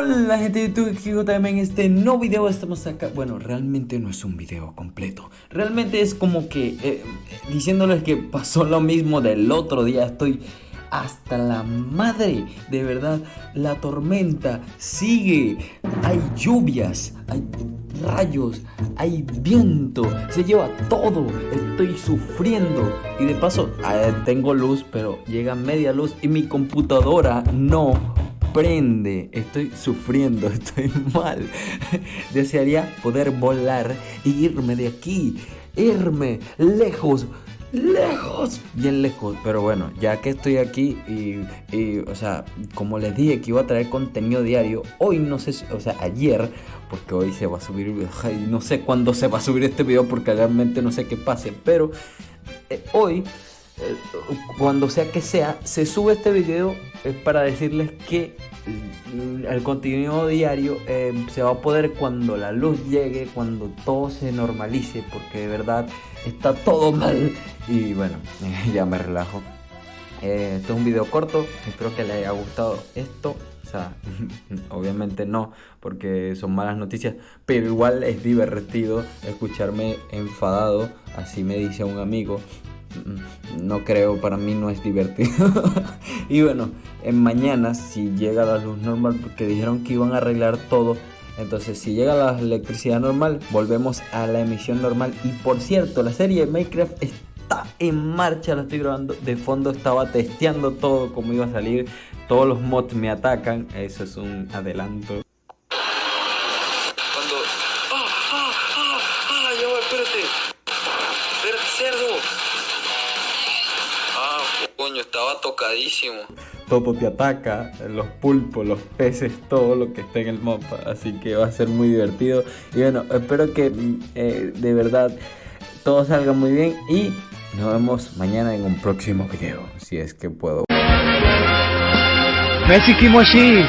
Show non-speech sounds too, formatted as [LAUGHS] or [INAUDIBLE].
Hola gente de YouTube, también en este nuevo video estamos acá. Bueno, realmente no es un video completo. Realmente es como que eh, diciéndoles que pasó lo mismo del otro día Estoy hasta la madre, de verdad La tormenta sigue. Hay lluvias, hay rayos, hay viento. Se lleva todo, estoy sufriendo. Y de paso, eh, tengo luz, pero llega media luz Y mi computadora no prende, estoy sufriendo, [LAUGHS] estoy mal. Desearía poder volar e irme de aquí, irme lejos, lejos, bien lejos. Pero bueno, ya que estoy aquí y, o sea, como les dije que iba a traer contenido diario, hoy no sé, o sea, ayer, porque hoy se va a subir, no sé cuándo se va a subir este video porque realmente no sé qué pase, pero eh, hoy cuando sea que sea, se sube este video es para decirles que el contenido diario eh, se va a poder cuando la luz llegue, cuando todo se normalice, porque de verdad está todo [LAUGHS] mal. Y bueno, [LAUGHS] ya me relajo. Eh, esto es un video corto, espero que les haya gustado esto. O sea, [LAUGHS] obviamente no, porque son malas noticias, pero igual es divertido escucharme enfadado, así me dice un amigo, no creo, para mí no es divertido. [LAUGHS] y bueno, en mañana si llega la luz normal, porque dijeron que iban a arreglar todo, entonces si llega la electricidad normal, volvemos a la emisión normal. Y por cierto, la serie Minecraft está en marcha, la estoy grabando. De fondo estaba testeando todo, como iba a salir. Todos los mods me atacan, eso es un adelanto. Cuando... ¡Ah, ah, ah! ¡Ah! ¡Espérate, cerdo! Estaba tocadísimo. Todo te ataca, los pulpos, los peces, todo lo que está en el mapa. Así que va a ser muy divertido. Y bueno, espero que eh, de verdad todo salga muy bien. Y nos vemos mañana en un próximo video. Si es que puedo.